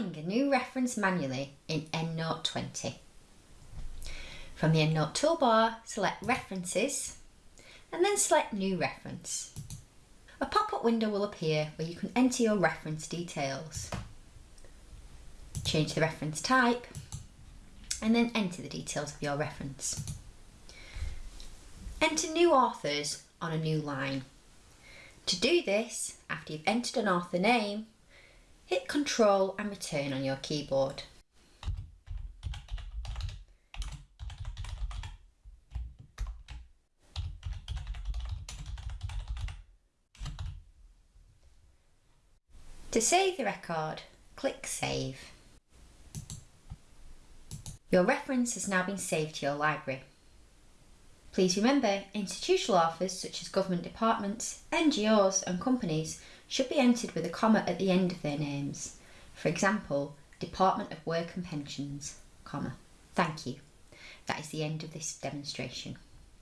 A new reference manually in EndNote 20. From the EndNote toolbar, select References and then select New Reference. A pop-up window will appear where you can enter your reference details. Change the reference type and then enter the details of your reference. Enter new authors on a new line. To do this, after you've entered an author name, hit Control and Return on your keyboard. To save the record, click Save. Your reference has now been saved to your library. Please remember, institutional authors such as government departments, NGOs and companies should be entered with a comma at the end of their names. For example, Department of Work and Pensions, comma. Thank you. That is the end of this demonstration.